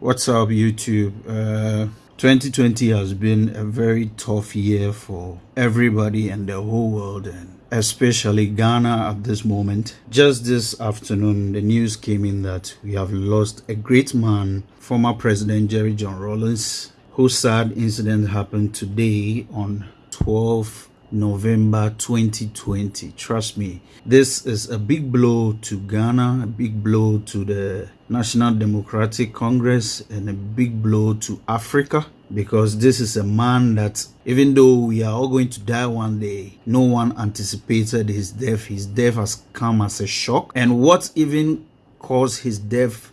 What's up, YouTube? Uh, 2020 has been a very tough year for everybody and the whole world, and especially Ghana at this moment. Just this afternoon, the news came in that we have lost a great man, former President Jerry John Rawlings, whose sad incident happened today on 12 November 2020. Trust me, this is a big blow to Ghana, a big blow to the National Democratic Congress, and a big blow to Africa because this is a man that, even though we are all going to die one day, no one anticipated his death. His death has come as a shock, and what even caused his death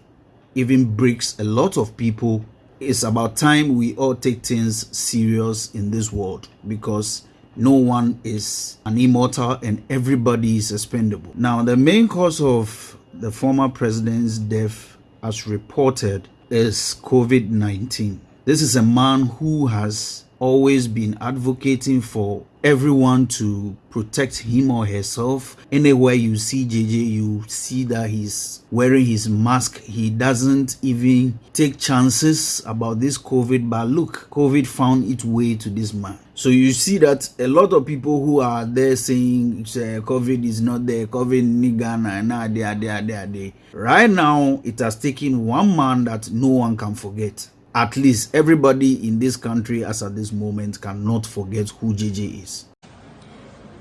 even breaks a lot of people. It's about time we all take things serious in this world because no one is an immortal and everybody is expendable. Now, the main cause of the former president's death, as reported, is COVID 19. This is a man who has always been advocating for everyone to protect him or herself. Anywhere you see JJ, you see that he's wearing his mask. He doesn't even take chances about this COVID. But look, COVID found its way to this man. So you see that a lot of people who are there saying COVID is not there, COVID in Ghana, nah, there, there, there, there. Right now, it has taken one man that no one can forget at least everybody in this country as at this moment cannot forget who JJ is.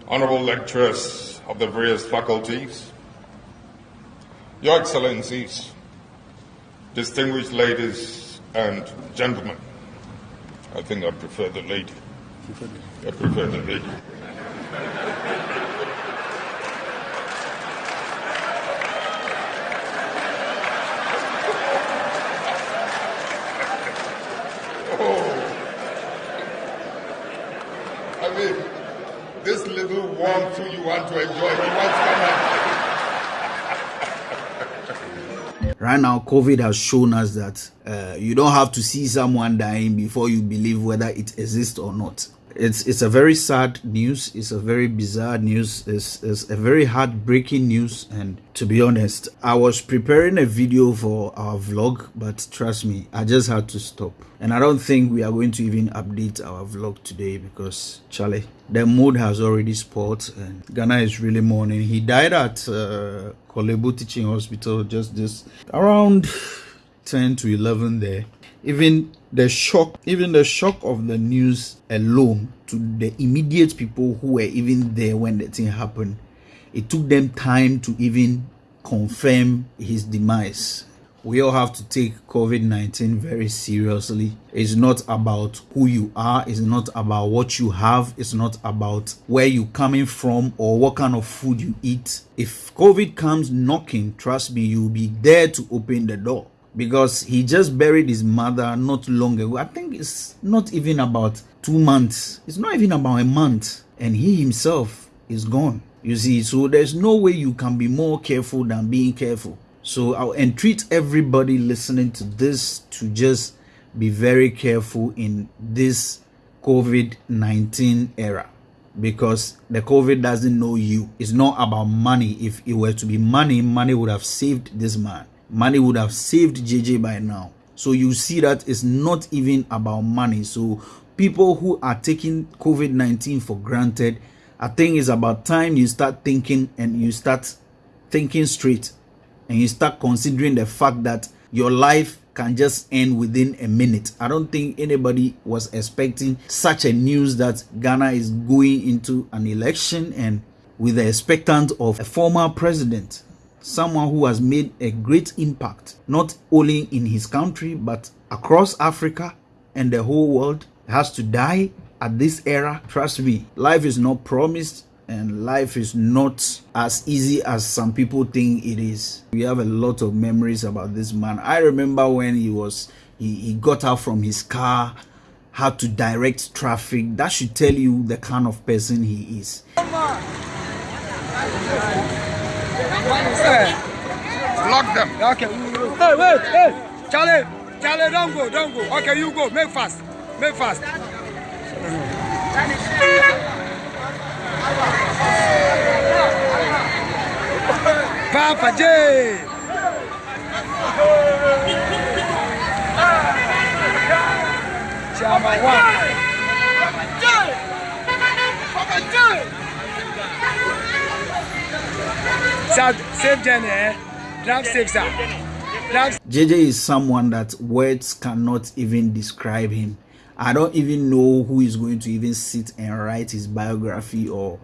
Honorable lecturers of the various faculties, Your Excellencies, distinguished ladies and gentlemen, I think I prefer the lady. I prefer the lady. this little warm food you want to enjoy, he wants Right now, COVID has shown us that uh, you don't have to see someone dying before you believe whether it exists or not it's it's a very sad news. It's a very bizarre news. It's, it's a very heartbreaking news. And to be honest i was preparing a video for our vlog but trust me i just had to stop. And i don't think we are going to even update our vlog today because charlie the mood has already spoiled and ghana is really mourning. He died at uh, Korle Bu teaching hospital just this around 10 to 11 there. Even the shock even the shock of the news alone to the immediate people who were even there when the thing happened it took them time to even confirm his demise. We all have to take covid-19 very seriously. It's not about who you are it's not about what you have it's not about where you're coming from or what kind of food you eat. If covid comes knocking trust me you'll be there to open the door because he just buried his mother not long ago. I think it's not even about two months. It's not even about a month. And he himself is gone. You see, so there's no way you can be more careful than being careful. So I'll entreat everybody listening to this to just be very careful in this COVID-19 era because the COVID doesn't know you. It's not about money. If it were to be money, money would have saved this man money would have saved JJ by now. So you see that it's not even about money. So people who are taking COVID-19 for granted, I think it's about time you start thinking and you start thinking straight and you start considering the fact that your life can just end within a minute. I don't think anybody was expecting such a news that Ghana is going into an election and with the expectant of a former president someone who has made a great impact, not only in his country, but across Africa and the whole world, has to die at this era. Trust me, life is not promised and life is not as easy as some people think it is. We have a lot of memories about this man. I remember when he was, he, he got out from his car, had to direct traffic. That should tell you the kind of person he is. Lock them. Okay. Hey, wait, hey. Charlie, Charlie, don't go, don't go. Okay, you go. Make fast. Make fast. Papa J. Chairman eh? Sir. Drive. JJ is someone that words cannot even describe him. I don't even know who is going to even sit and write his biography or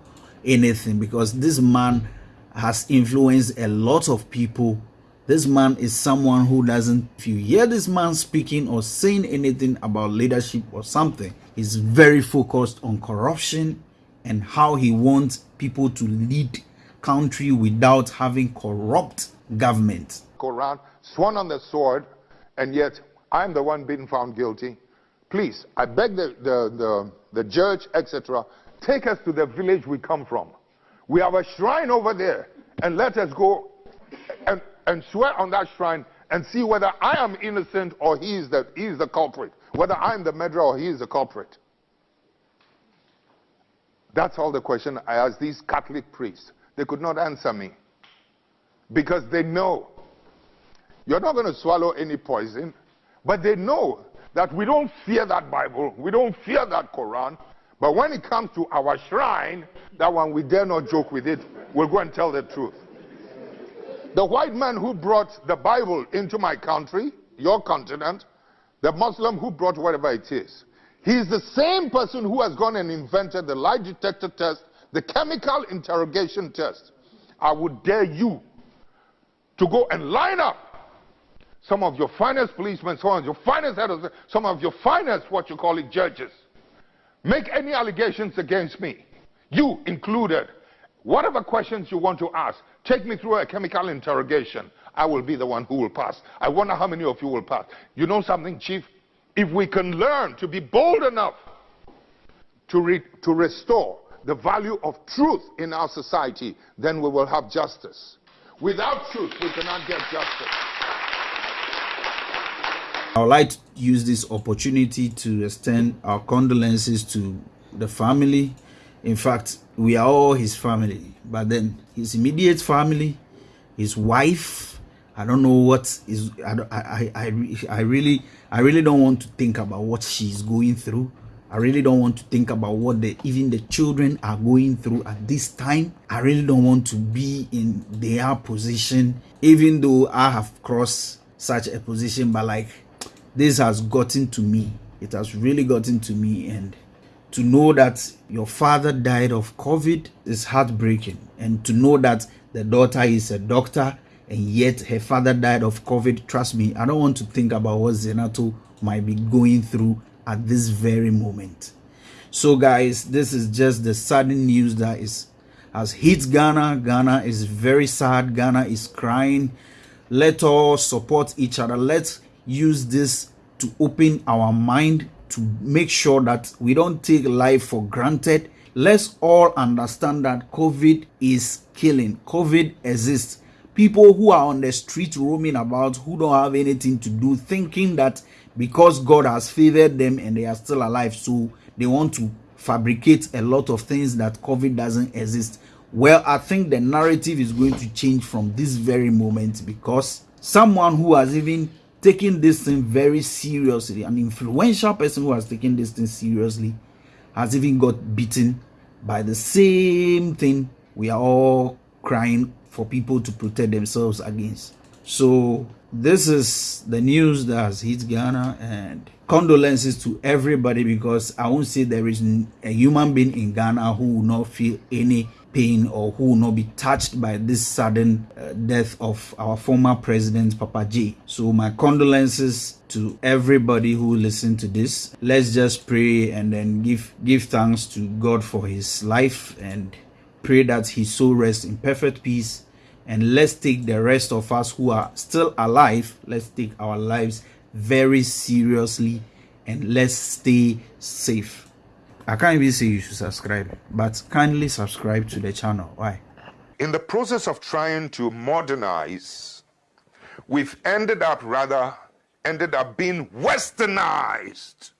anything because this man has influenced a lot of people. This man is someone who doesn't, if you hear this man speaking or saying anything about leadership or something, he's very focused on corruption and how he wants people to lead country without having corrupt government. Quran, sworn on the sword, and yet I'm the one being found guilty. Please, I beg the, the, the, the judge, etc., take us to the village we come from. We have a shrine over there, and let us go and, and swear on that shrine and see whether I am innocent or he is, the, he is the culprit, whether I'm the murderer or he is the culprit. That's all the question I asked these Catholic priests. They could not answer me because they know you're not going to swallow any poison, but they know that we don't fear that Bible, we don't fear that Quran, but when it comes to our shrine, that one we dare not joke with it. We'll go and tell the truth. The white man who brought the Bible into my country, your continent, the Muslim who brought whatever it is, he's the same person who has gone and invented the lie detector test, the chemical interrogation test. I would dare you to go and line up some of your finest policemen, some of your finest heads, some of your finest, what you call it, judges, make any allegations against me, you included. Whatever questions you want to ask, take me through a chemical interrogation. I will be the one who will pass. I wonder how many of you will pass. You know something, Chief? If we can learn to be bold enough to, re to restore the value of truth in our society, then we will have justice. Without truth, we cannot get justice. I would like to use this opportunity to extend our condolences to the family. In fact, we are all his family, but then his immediate family, his wife. I don't know what is. I, I, I, I really, I really don't want to think about what she's going through. I really don't want to think about what the even the children are going through at this time. I really don't want to be in their position, even though I have crossed such a position. But like this has gotten to me it has really gotten to me and to know that your father died of covid is heartbreaking and to know that the daughter is a doctor and yet her father died of covid trust me i don't want to think about what Zanetor might be going through at this very moment so guys this is just the sudden news that is has hit ghana ghana is very sad ghana is crying let us support each other let's use this to open our mind to make sure that we don't take life for granted. Let's all understand that COVID is killing. COVID exists. People who are on the street roaming about, who don't have anything to do, thinking that because God has favored them and they are still alive, so they want to fabricate a lot of things that COVID doesn't exist. Well, I think the narrative is going to change from this very moment because someone who has even taken this thing very seriously, an influential person who has taken this thing seriously, has even got beaten by the same thing we are all crying for people to protect themselves against. So this is the news that has hit Ghana and condolences to everybody because I won't say there is a human being in Ghana who will not feel any pain or who will not be touched by this sudden uh, death of our former president Papa J. So my condolences to everybody who listened to this. Let's just pray and then give give thanks to God for his life and pray that his soul rests in perfect peace and let's take the rest of us who are still alive let's take our lives very seriously and let's stay safe I can't even say you should subscribe, but kindly subscribe to the channel. Why? In the process of trying to modernize, we've ended up rather ended up being westernized.